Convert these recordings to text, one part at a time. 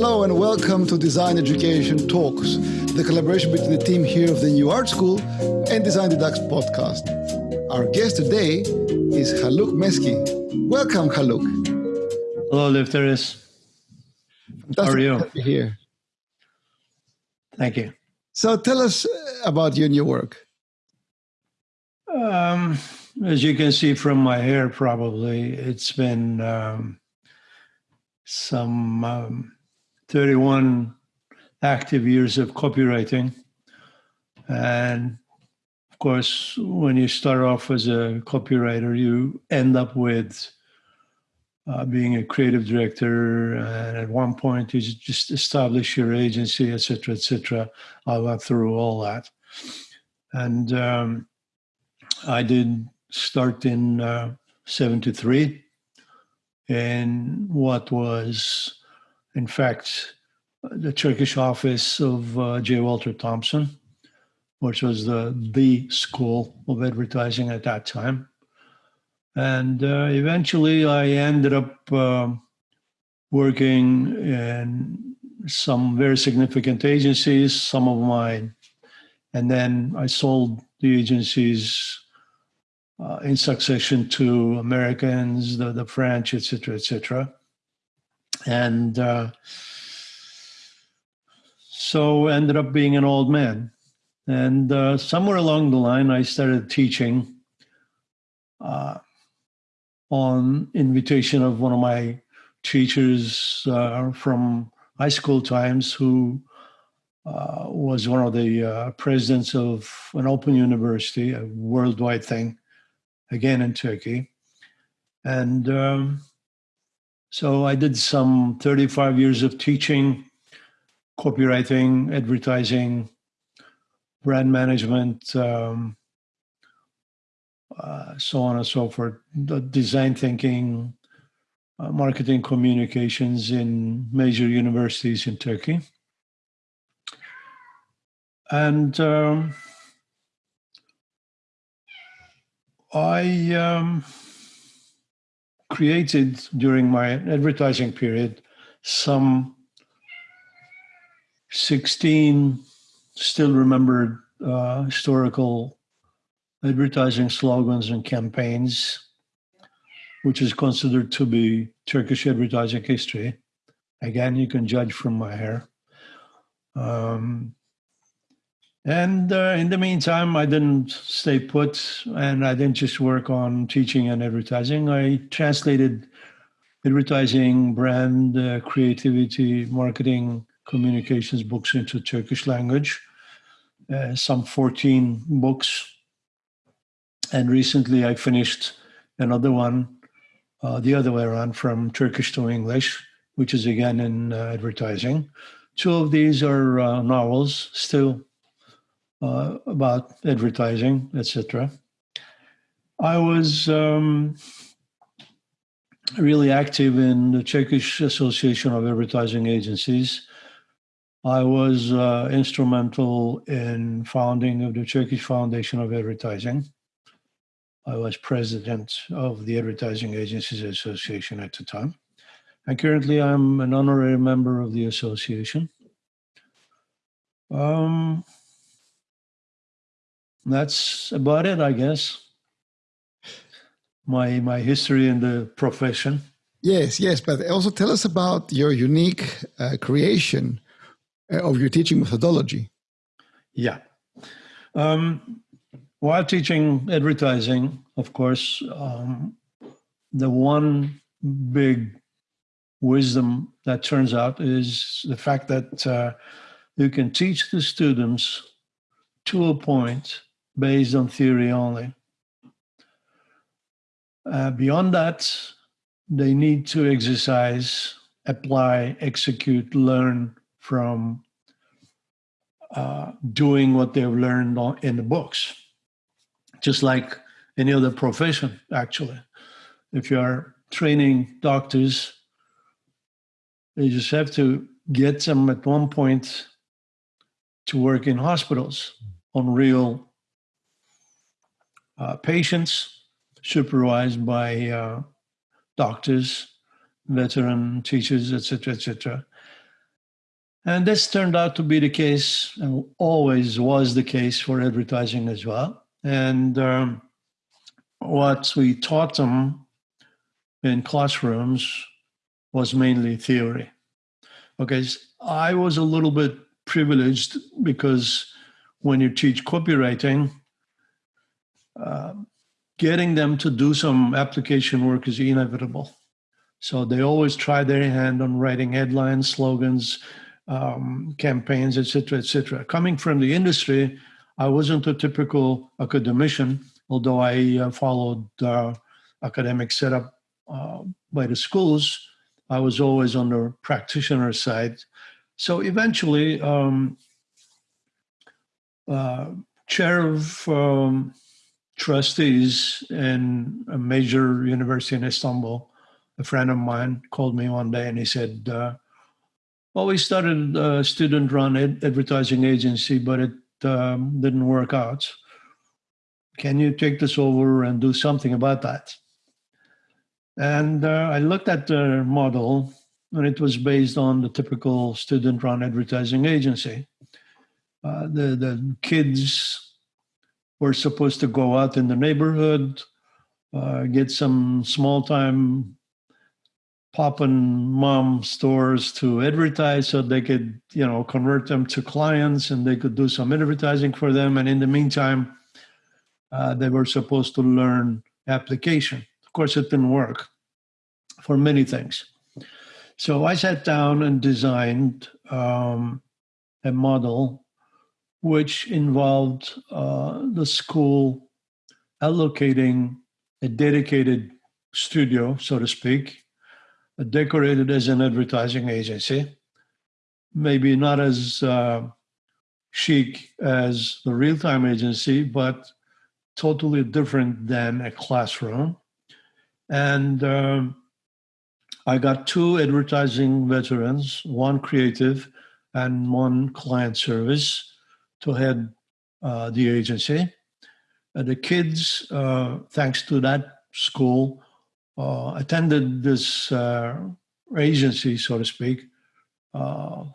hello, and welcome to Design Education Talks, the collaboration between the team here of the New Art School and Design Deducts podcast. Our guest today is Haluk Meski. Welcome, Haluk. Hello, Lefteris. How are you? Here. Thank you. So, tell us about your new work. Um, as you can see from my hair, probably it's been um, some um, 31 active years of copywriting. And of course, when you start off as a copywriter, you end up with uh, being a creative director. And at one point, you just establish your agency, etc., etc. I went through all that. And um, I did start in uh, 73 in what was in fact, the Turkish office of uh, J. Walter Thompson, which was the the school of advertising at that time. And uh, eventually, I ended up uh, working in some very significant agencies, some of mine, and then I sold the agencies uh, in succession to Americans, the, the French, etc., etc and uh, so ended up being an old man. And uh, somewhere along the line, I started teaching uh, on invitation of one of my teachers uh, from high school times, who uh, was one of the uh, presidents of an open university, a worldwide thing, again in Turkey. And um, so I did some 35 years of teaching, copywriting, advertising, brand management, um, uh, so on and so forth, the design thinking, uh, marketing communications in major universities in Turkey. And um, I um, created during my advertising period some 16 still remembered uh, historical advertising slogans and campaigns, which is considered to be Turkish advertising history. Again, you can judge from my hair. Um, and uh, in the meantime, I didn't stay put and I didn't just work on teaching and advertising. I translated advertising, brand, uh, creativity, marketing, communications books into Turkish language, uh, some 14 books. And recently I finished another one, uh, the other way around, from Turkish to English, which is again in uh, advertising. Two of these are uh, novels, still uh, about advertising, etc. I was um, really active in the Turkish Association of Advertising Agencies. I was uh, instrumental in founding of the Turkish Foundation of Advertising. I was president of the Advertising Agencies Association at the time. And currently I'm an honorary member of the association. Um, that's about it, I guess. My my history in the profession. Yes, yes, but also tell us about your unique uh, creation uh, of your teaching methodology. Yeah. Um, while teaching advertising, of course, um, the one big wisdom that turns out is the fact that uh, you can teach the students to a point based on theory only. Uh, beyond that, they need to exercise, apply, execute, learn from uh, doing what they've learned in the books, just like any other profession, actually. If you are training doctors, you just have to get them at one point to work in hospitals on real uh, patients supervised by uh, doctors, veteran teachers, etc., etc. And this turned out to be the case, and always was the case for advertising as well. And um, what we taught them in classrooms was mainly theory. Okay, I was a little bit privileged because when you teach copywriting, getting them to do some application work is inevitable. So they always try their hand on writing headlines, slogans, um, campaigns, etc., etc. Coming from the industry, I wasn't a typical academician, although I uh, followed uh, academic setup uh, by the schools. I was always on the practitioner side. So eventually, um, uh, chair of um, trustees in a major university in Istanbul, a friend of mine called me one day and he said, uh, "Well, we started a student-run ad- advertising agency, but it um, didn't work out. Can you take this over and do something about that?" And uh, I looked at the model, and it was based on the typical student-run advertising agency. Uh, the the kids were supposed to go out in the neighborhood, uh, get some small time pop and mom stores to advertise so they could, you know, convert them to clients and they could do some advertising for them. And in the meantime, uh, they were supposed to learn application. Of course, it didn't work for many things. So I sat down and designed um, a model which involved uh, the school allocating a dedicated studio, so to speak, uh, decorated as an advertising agency, maybe not as uh, chic as the real time agency, but totally different than a classroom. And um, I got two advertising veterans, one creative and one client service to head uh, the agency. Uh, the kids, uh, thanks to that school, uh, attended this agency, so to speak,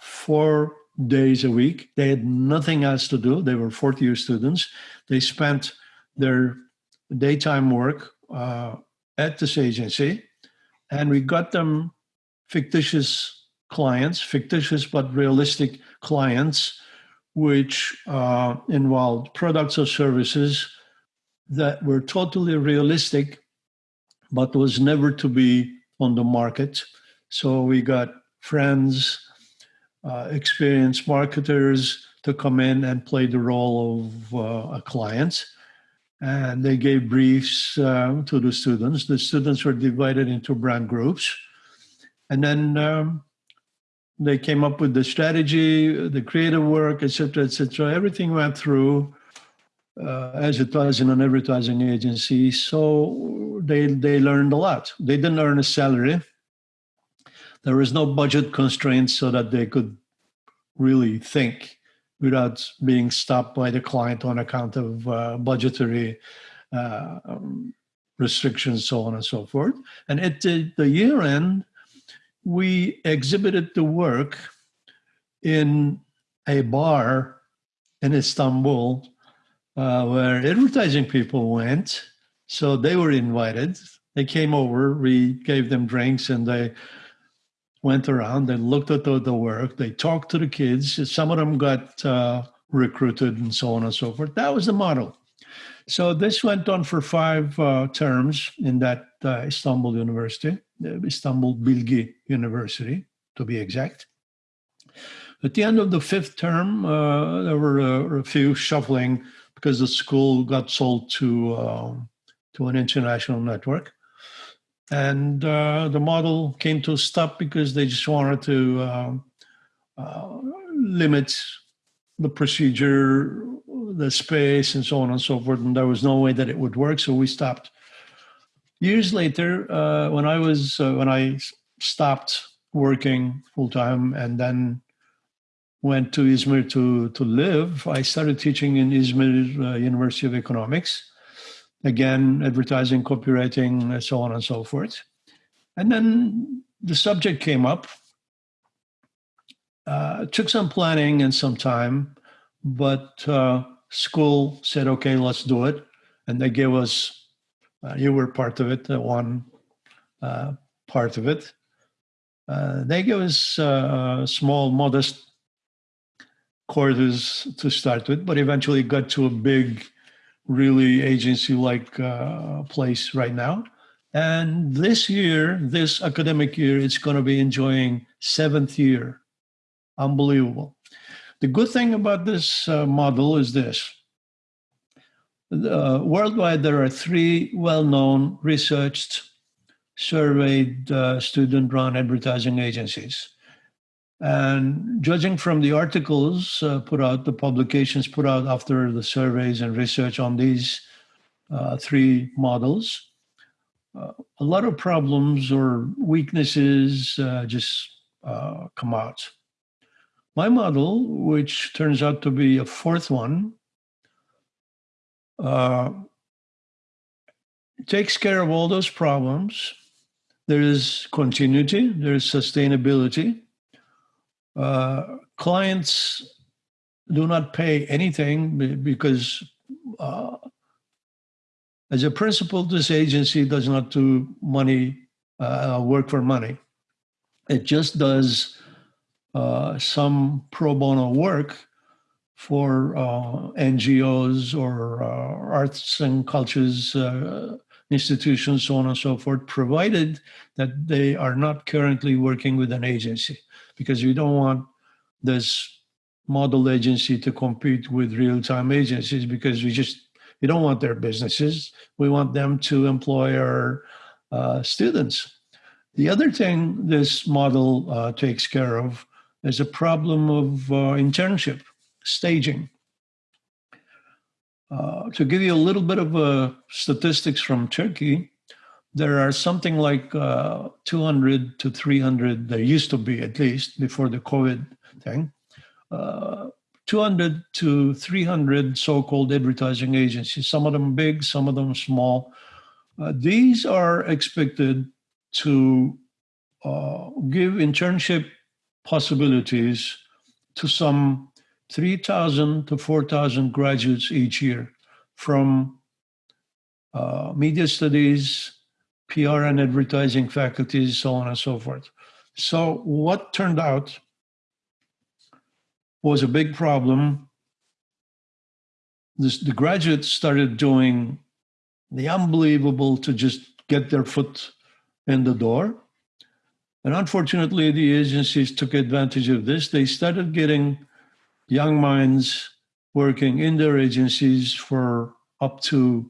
four days a week. They had nothing else to do. They were 40 year students. They spent their daytime work at this agency, and we got them fictitious clients, fictitious but realistic clients which uh, involved products or services that were totally realistic, but was never to be on the market. So we got friends, uh, experienced marketers to come in and play the role of uh, a client. And they gave briefs uh, to the students. The students were divided into brand groups. And then um, they came up with the strategy, the creative work, etc., etc. Everything went through uh, as it was in an advertising agency. So they they learned a lot. They didn't earn a salary. There was no budget constraints so that they could really think without being stopped by the client on account of uh, budgetary uh, restrictions, so on and so forth. And at the, the year end, we exhibited the work in a bar in Istanbul uh, where advertising people went. So they were invited. They came over, we gave them drinks, and they went around and looked at the, the work. They talked to the kids. Some of them got uh, recruited and so on and so forth. That was the model. So this went on for five uh, terms in that uh, Istanbul University. Istanbul Bilgi University, to be exact. At the end of the fifth term, uh, there were a, a, few shuffling because the school got sold to uh, to an international network, and uh, the model came to a stop because they just wanted to uh, uh, limit the procedure, the space, and so on and so forth. And there was no way that it would work, so we stopped years later, uh, when I was uh, when I stopped working full time and then went to Izmir to to live, I started teaching in Izmir uh, University of Economics. Again, advertising, copywriting, and so on and so forth. And then the subject came up. uh, took some planning and some time, but uh, school said, okay, let's do it. And they gave us, uh, you were part of it, one uh, part of it. Uh, they gave us uh, small, modest quarters to start with, but eventually got to a big, really agency like place right now. And this year, this academic year, it's going to be enjoying seventh year. Unbelievable. The good thing about this uh, model is this. Uh, worldwide, there are three well-known, researched, surveyed uh, student-run advertising agencies. And judging from the articles uh, put out, the publications put out after the surveys and research on these uh, three models, uh, a lot of problems or weaknesses uh, just come out. My model, which turns out to be a fourth one, uh, takes care of all those problems. There is continuity, there is sustainability. Uh, clients do not pay anything because uh, as a principle, this agency does not do money uh, work for money. It just does uh, some pro bono work for uh, NGOs or uh, arts and cultures uh, institutions, so on and so forth, provided that they are not currently working with an agency, because we don't want this model agency to compete with real-time agencies because we just we don't want their businesses. We want them to employ our uh, students. The other thing this model uh, takes care of is a problem of uh, internship, staging. Uh, to give you a little bit of uh, statistics from Turkey, there are something like uh, 200 to 300, there used to be at least before the COVID thing, 200 to 300 so-called advertising agencies, some of them big, some of them small. Uh, these are expected to uh, give internship possibilities to some 3,000 to 4,000 graduates each year from uh, media studies, PR and advertising faculties, so on and so forth. So what turned out was a big problem. This, the graduates started doing the unbelievable to just get their foot in the door. And unfortunately, the agencies took advantage of this. They started getting young minds working in their agencies for up to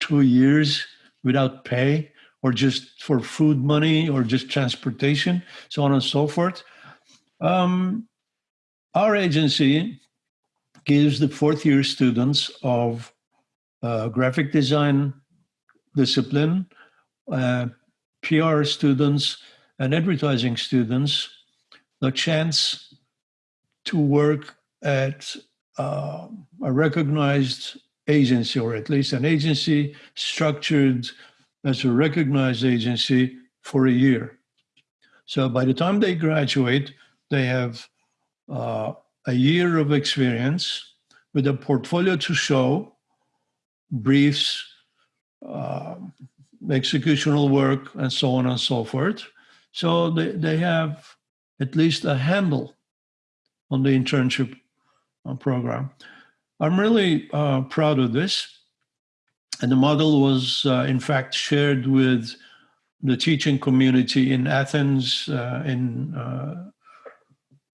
two years without pay or just for food money or just transportation, so on and so forth. Um, our agency gives the fourth year students of uh, graphic design discipline, uh, PR students, and advertising students the chance to work at uh, a recognized agency, or at least an agency structured as a recognized agency for a year. So by the time they graduate, they have uh, a year of experience with a portfolio to show, briefs, uh, executional work, and so on and so forth. So they, they have at least a handle on the internship program. I'm really uh, proud of this. And the model was, uh, in fact, shared with the teaching community in Athens uh, in uh,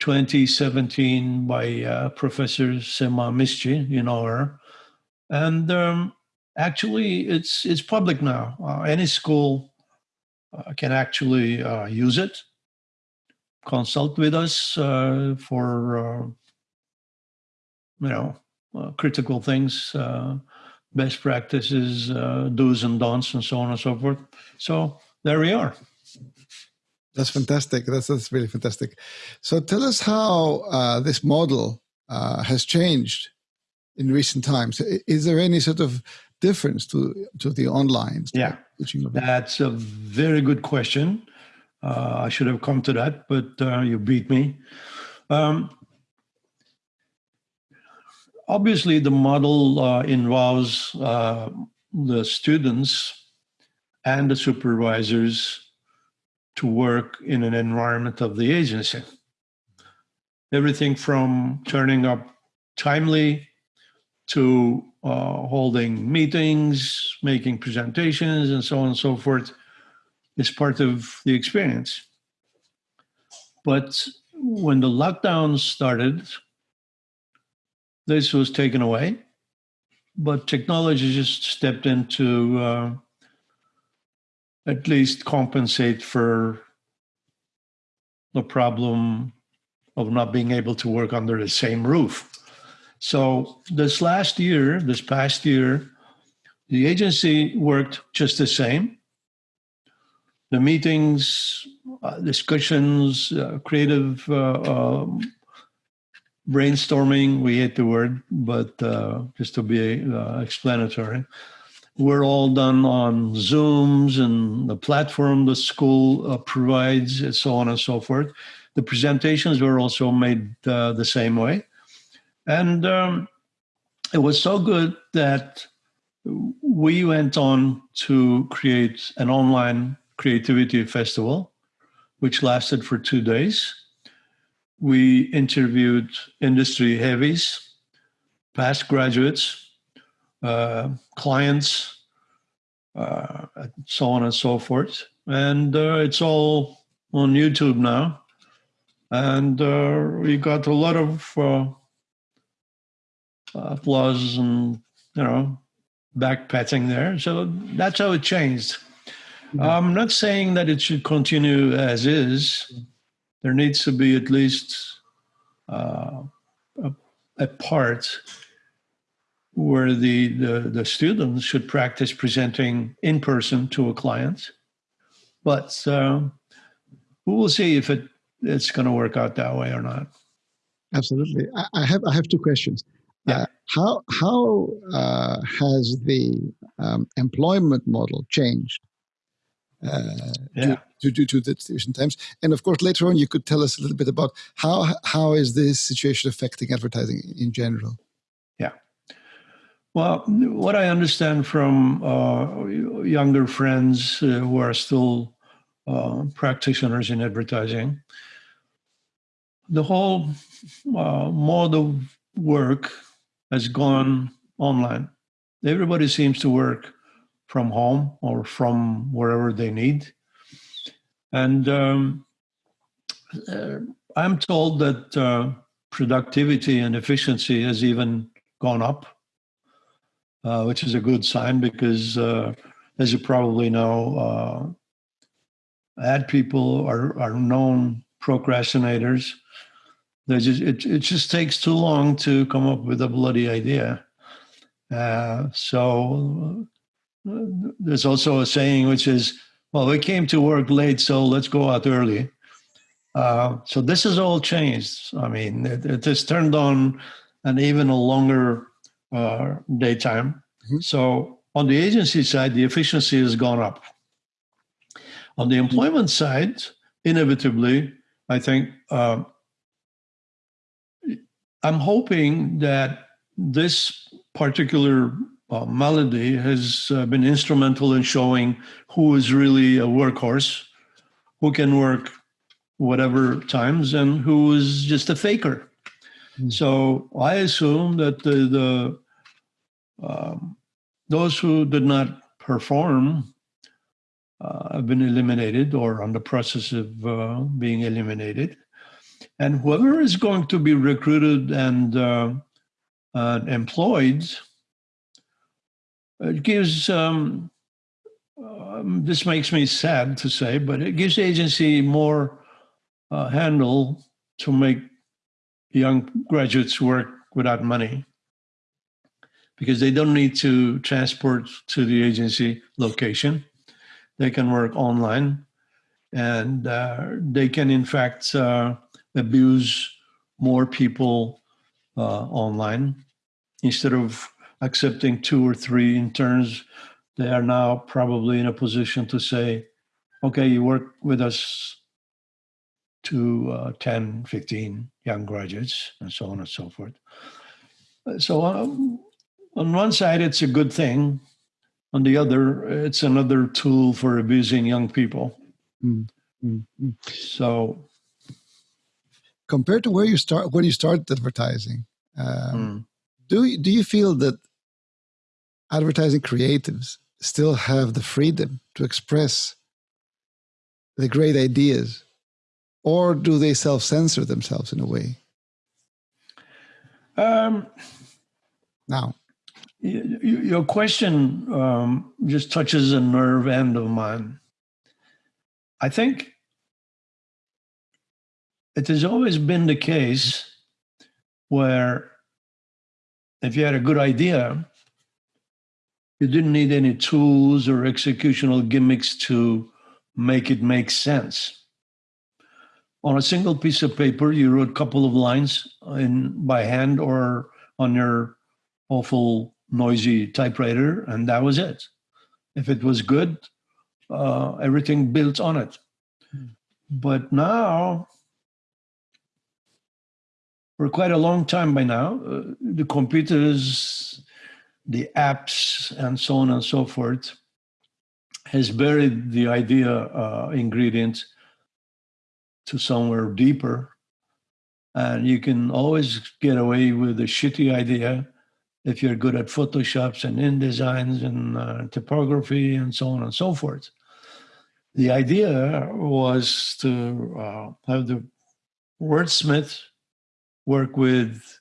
2017 by uh, Professor Sema Mischi, you know her. And um, actually, it's, it's public now. Uh, any school uh, can actually uh, use it, consult with us uh, for, uh, you know, critical things, best practices, do's and don'ts, and so on and so forth. So there we are. That's fantastic. That's that's really fantastic. So tell us how uh, this model uh, has changed in recent times. Is there any sort of difference to to the online? Yeah, that's a very good question. Uh, I should have come to that, but uh, you beat me. Um, obviously, the model uh, involves uh, the students and the supervisors to work in an environment of the agency. Everything from turning up timely to uh, holding meetings, making presentations, and so on and so forth is part of the experience. But when the lockdown started, this was taken away, but technology just stepped in to uh, at least compensate for the problem of not being able to work under the same roof. So this last year, this past year, the agency worked just the same. The meetings, uh, discussions, uh, creative uh, um, brainstorming, we hate the word, but uh, just to be uh, explanatory, were all done on Zooms and the platform the school uh, provides, and so on and so forth. The presentations were also made the same way. And um, it was so good that we went on to create an online creativity festival, which lasted for two days. We interviewed industry heavies, past graduates, uh, clients, uh, so on and so forth. And uh, it's all on YouTube now. And uh, we got a lot of uh, applause and you know back patting there. So that's how it changed. Mm-hmm. I'm not saying that it should continue as is. There needs to be at least uh, a, a, part where the, the, the students should practice presenting in person to a client. But uh, we will see if it it's going to work out that way or not. Absolutely. I, I have I have two questions. Yeah. Uh, how how uh, has the um, employment model changed uh, yeah. due, due, to the recent times? And of course, later on, you could tell us a little bit about how how is this situation affecting advertising in general? Yeah. Well, what I understand from uh, younger friends uh, who are still uh, practitioners in advertising, the whole mode of work has gone online. Everybody seems to work from home or from wherever they need. And um, uh, I'm told that uh, productivity and efficiency has even gone up, uh, which is a good sign because, uh, as you probably know, uh, ad people are, are known procrastinators just, it, it just takes too long to come up with a bloody idea. So there's also a saying which is, well, we came to work late, so let's go out early. Uh, so this has all changed. I mean, it, it has turned on an even a longer uh, daytime. Mm-hmm. So on the agency side, the efficiency has gone up. On the employment side, inevitably, I think uh, I'm hoping that this particular uh, malady has uh, been instrumental in showing who is really a workhorse, who can work whatever times, and who is just a faker. Mm. So I assume that the, the um, those who did not perform uh, have been eliminated or on the process of uh, being eliminated. And whoever is going to be recruited and uh, uh, employed, it gives, um, um, this makes me sad to say, but it gives the agency more uh, handle to make young graduates work without money because they don't need to transport to the agency location. They can work online and uh, they can, in fact, uh, abuse more people uh, online. Instead of accepting two or three interns, they are now probably in a position to say, okay, you work with us to uh, 10, 15, young graduates and so on and so forth. So um, on one side, it's a good thing. On the other, it's another tool for abusing young people. Mm, mm, mm. So, compared to where you start when you started advertising, um, do you, do you feel that advertising creatives still have the freedom to express the great ideas, or do they self censor themselves in a way? Um, now, your question um, just touches a nerve end of mine. I think it has always been the case where if you had a good idea, you didn't need any tools or executional gimmicks to make it make sense. On a single piece of paper, you wrote a couple of lines in by hand or on your awful noisy typewriter, and that was it. If it was good, uh, everything built on it. Mm. But now, for quite a long time by now, uh, the computers, the apps, and so on and so forth has buried the idea uh, to somewhere deeper. And you can always get away with a shitty idea if you're good at Photoshops and InDesigns and uh, typography and so on and so forth. The idea was to uh, have the wordsmith work with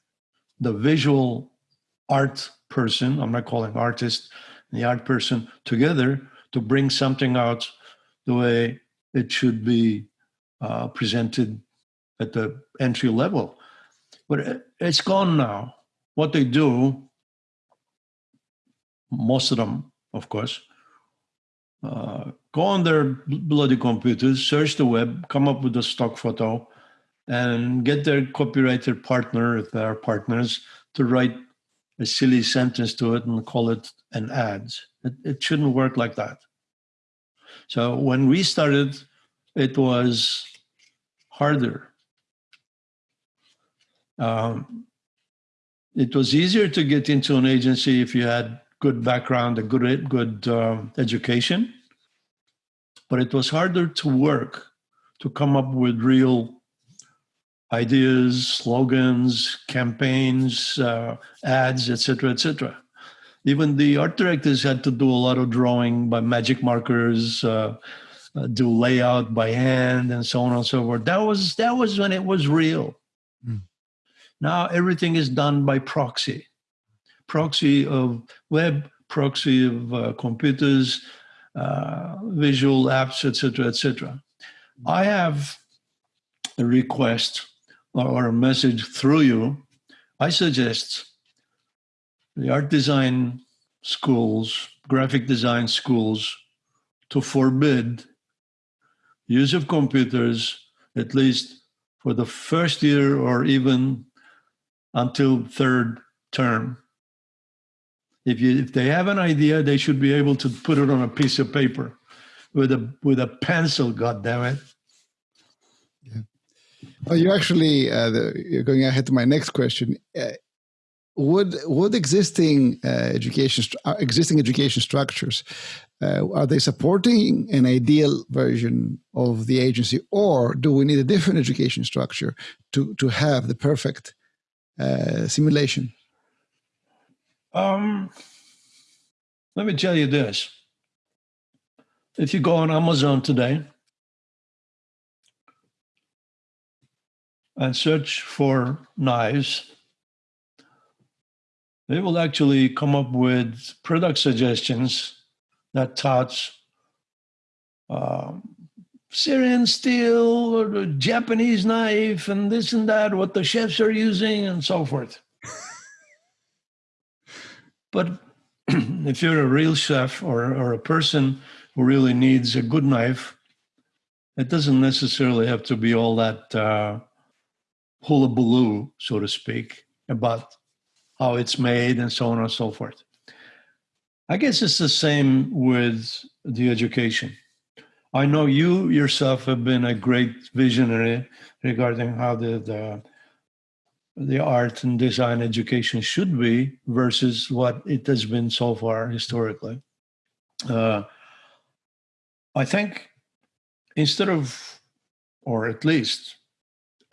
the visual art person, I'm not calling artist, the art person together to bring something out the way it should be uh, presented at the entry level. But it's gone now. What they do most of them, of course, uh, go on their bloody computers, search the web, come up with a stock photo, and get their copywriter partner, if they are partners, to write a silly sentence to it and call it an ad. It, it shouldn't work like that. So when we started, it was harder. Um, it was easier to get into an agency if you had good background, a good good uh, education, but it was harder to work to come up with real ideas, slogans, campaigns, uh, ads, etc., etc. Even the art directors had to do a lot of drawing by magic markers, uh, uh, do layout by hand, and so on and so forth. That was that was when it was real. Mm. Now everything is done by proxy proxy of web, proxy of uh, computers, uh, visual apps, etc., etc. I have a request or a message through you. I suggest the art design schools, graphic design schools, to forbid use of computers at least for the first year or even until third term if you if they have an idea, they should be able to put it on a piece of paper with a with a pencil. God damn it! Well, you actually uh, the, you're going ahead to my next question. Uh, would would existing uh, education uh, existing education structures uh, are they supporting an ideal version of the agency, or do we need a different education structure to to have the perfect uh, simulation? Um, let me tell you this. If you go on Amazon today and search for knives, they will actually come up with product suggestions that touch um, Syrian steel or the Japanese knife and this and that, what the chefs are using and so forth. But if you're a real chef or, or a person who really needs a good knife, it doesn't necessarily have to be all that uh, hullabaloo, so to speak, about how it's made and so on and so forth. I guess it's the same with the education. I know you yourself have been a great visionary regarding how the, the the art and design education should be versus what it has been so far historically. Uh, I think instead of, or at least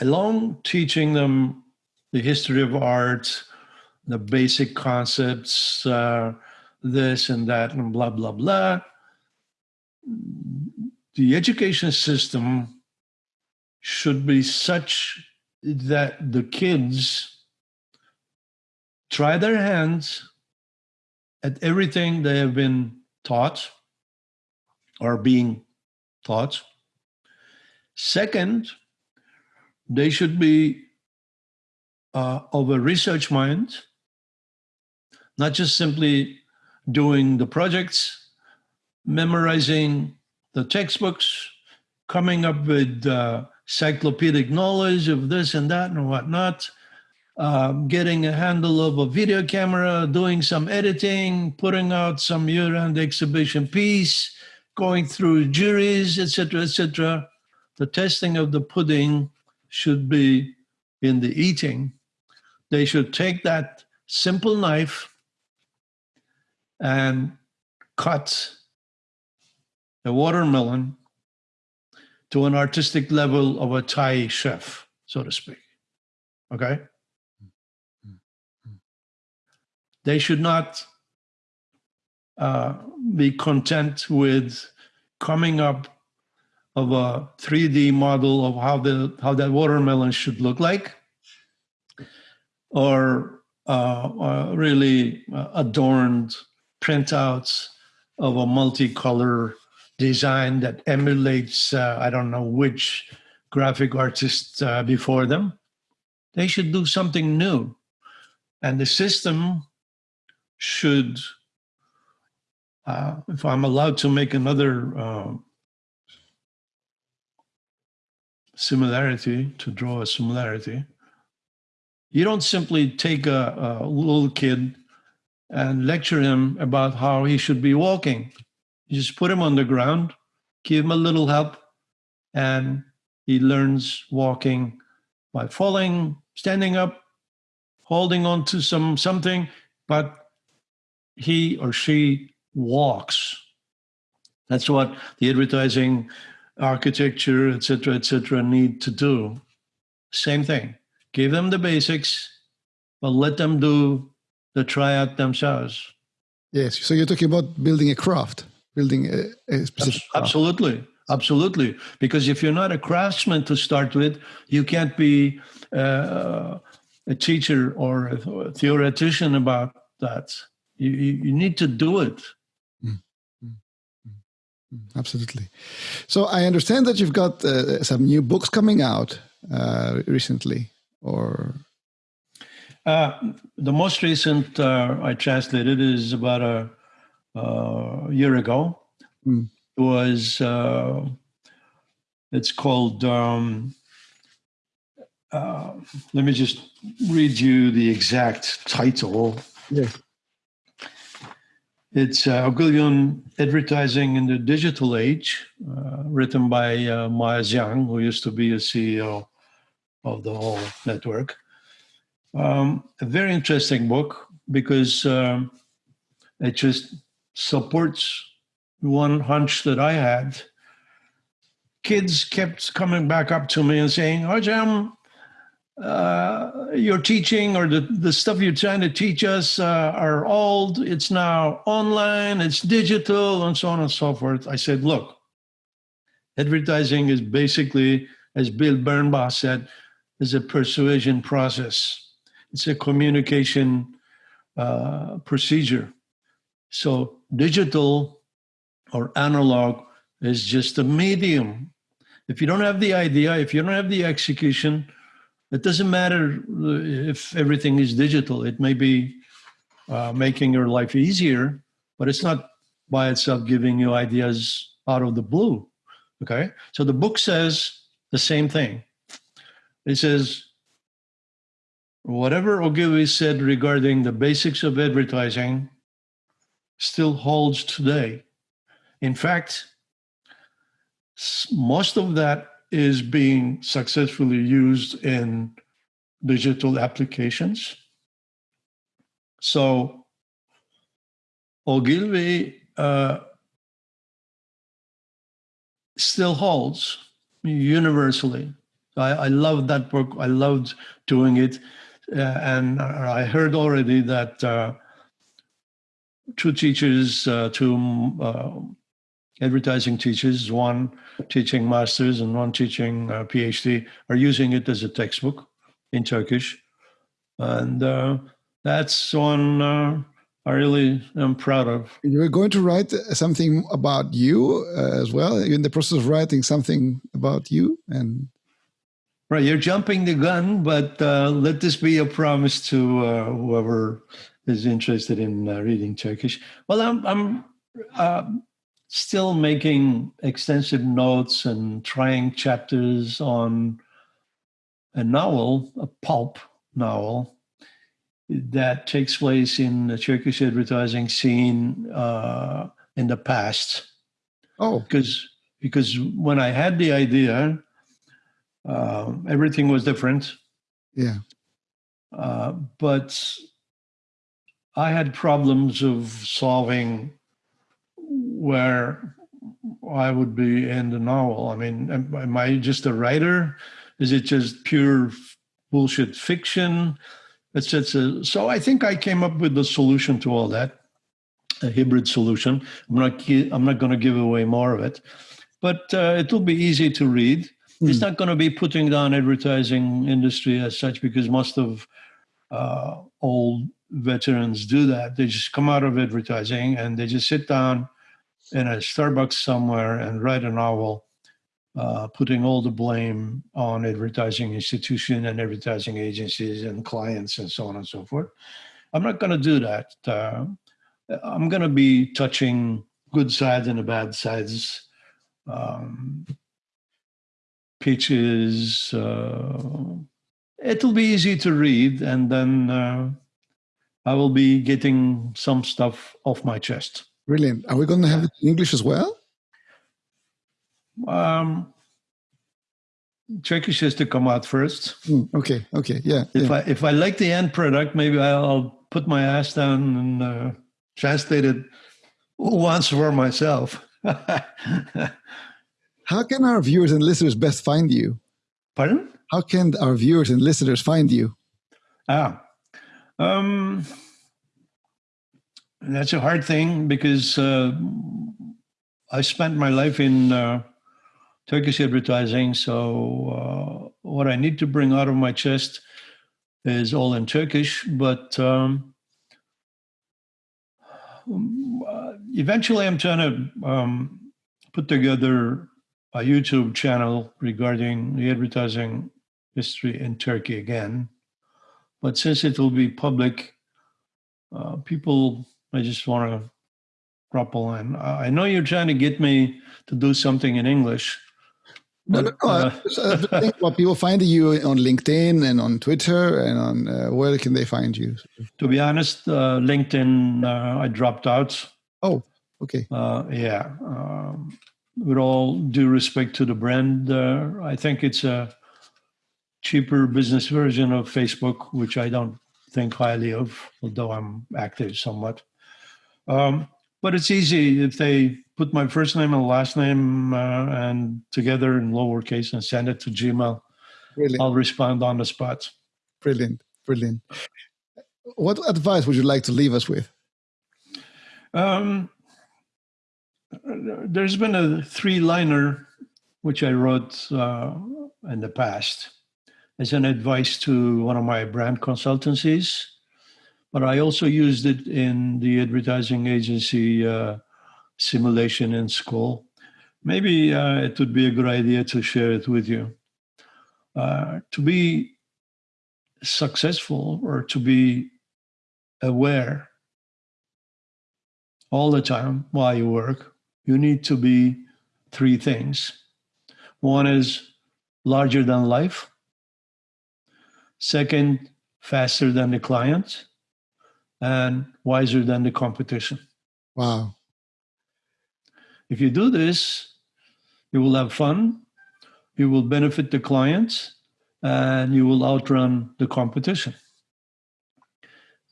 along teaching them the history of art, the basic concepts, uh, this and that, and blah, blah, blah, the education system should be such that the kids try their hands at everything they have been taught or being taught. Second, they should be uh, of a research mind, not just simply doing the projects, memorizing the textbooks, coming up with uh, encyclopedic knowledge of this and that and whatnot, uh, getting a handle of a video camera, doing some editing, putting out some year-end exhibition piece, going through juries, etc., etc. The testing of the pudding should be in the eating. They should take that simple knife and cut a watermelon to an artistic level of a Thai chef, so to speak. Okay? They should not uh, be content with coming up of a 3D model of how the how that watermelon should look like, or uh, uh, really uh, adorned printouts of a multicolor design that emulates uh, I don't know which graphic artist uh, before them. They should do something new, and the system should. Uh, if I'm allowed to make another uh, similarity, to draw a similarity, you don't simply take a, a little kid and lecture him about how he should be walking you just put him on the ground, give him a little help, and he learns walking by falling, standing up, holding on to some something, but he or she walks. That's what the advertising, architecture, etc., etc., need to do. Same thing. Give them the basics, but let them do the tryout themselves. Yes. So you're talking about building a craft building a, a specific absolutely absolutely because if you're not a craftsman to start with you can't be uh, a teacher or a theoretician about that you, you need to do it absolutely so i understand that you've got uh, some new books coming out uh, recently or uh, the most recent uh, i translated is about a uh, a year ago. Mm. It was uh, it's called. Um, uh, let me just read you the exact title. Yes. It's uh, Advertising in the Digital Age, uh, written by uh, Maya who used to be a CEO of the whole network. Um, a very interesting book because um, it just supports one hunch that I had. Kids kept coming back up to me and saying, Ajam, uh, your teaching or the, the stuff you're trying to teach us uh, are old. It's now online, it's digital, and so on and so forth. I said, look, advertising is basically, as Bill Bernbach said, is a persuasion process. It's a communication uh, procedure. So digital or analog is just a medium. If you don't have the idea, if you don't have the execution, it doesn't matter if everything is digital. It may be uh, making your life easier, but it's not by itself giving you ideas out of the blue. Okay? So the book says the same thing. It says, whatever Ogilvy said regarding the basics of advertising still holds today. In fact, most of that is being successfully used in digital applications. So Ogilvy uh, still holds universally. I, I love that book. I loved doing it. Uh, and I heard already that uh, two teachers, uh, two uh, advertising teachers, one teaching masters and one teaching uh, PhD, are using it as a textbook in Turkish. And uh, that's one I really am proud of. You're going to write something about you as well. You're in the process of writing something about you and Right, you're jumping the gun, but uh, let this be a promise to uh, whoever is interested in uh, reading Turkish. Well, I'm, I'm uh, still making extensive notes and trying chapters on a novel, a pulp novel that takes place in the Turkish advertising scene uh, in the past. Oh, because because when I had the idea uh, everything was different. Yeah. Uh, but I had problems of solving where I would be in the novel. I mean, am, am I just a writer? Is it just pure bullshit fiction? Etc. So I think I came up with the solution to all that, a hybrid solution. I'm not. I'm not going to give away more of it, but uh, it will be easy to read. Mm. It's not going to be putting down advertising industry as such because most of uh, old veterans do that. They just come out of advertising and they just sit down in a Starbucks somewhere and write a novel, uh, putting all the blame on advertising institution and advertising agencies and clients and so on and so forth. I'm not going to do that. Uh, I'm going to be touching good sides and the bad sides. Um, pitches. Uh, it'll be easy to read, and then uh, I will be getting some stuff off my chest. Brilliant. Are we going to have it in English as well? Um, Turkish has to come out first. Mm, okay. Okay. Yeah. If yeah. I if I like the end product, maybe I'll put my ass down and uh, translate it once for myself. How can our viewers and listeners best find you? Pardon? How can our viewers and listeners find you? Ah, um, that's a hard thing because uh, I spent my life in uh, Turkish advertising. So uh, what I need to bring out of my chest is all in Turkish, but um, uh, eventually I'm trying to um, put together a YouTube channel regarding the advertising history in Turkey again. But since it will be public, uh, people, I just want to drop a line. I know you're trying to get me to do something in English. But, no, no, uh, I think well, people find you on LinkedIn and on Twitter and on uh, where can they find you? To be honest, uh, LinkedIn, uh, I dropped out. Oh, okay. Uh, yeah. Um, with all due respect to the brand, uh, I think it's a cheaper business version of Facebook, which I don't think highly of, although I'm active somewhat. Um, but it's easy if they put my first name and last name uh, and together in lowercase and send it to Gmail. Brilliant. I'll respond on the spot. Brilliant, brilliant. What advice would you like to leave us with? Um, there's been a three liner which I wrote uh, in the past as an advice to one of my brand consultancies, but I also used it in the advertising agency uh, simulation in school. Maybe uh, it would be a good idea to share it with you. Uh, to be successful or to be aware all the time while you work you need to be three things. One is larger than life. Second, faster than the client. And wiser than the competition. Wow. If you do this, you will have fun, you will benefit the clients, and you will outrun the competition.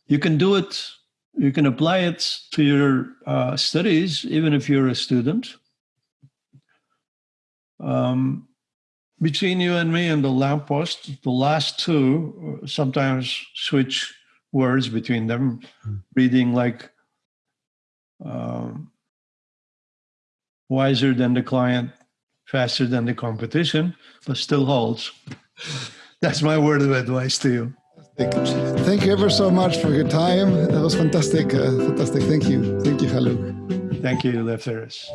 You can do it, you can apply it to your uh, studies, even if you're a student. Um, between you and me and the lamppost, the last two uh, sometimes switch words between them, mm. reading like um, wiser than the client, faster than the competition, but still holds. That's my word of advice to you. Thank you ever so much for your time. That was fantastic. Uh, fantastic. Thank you. Thank you, Haluk. Thank you, Lefteris.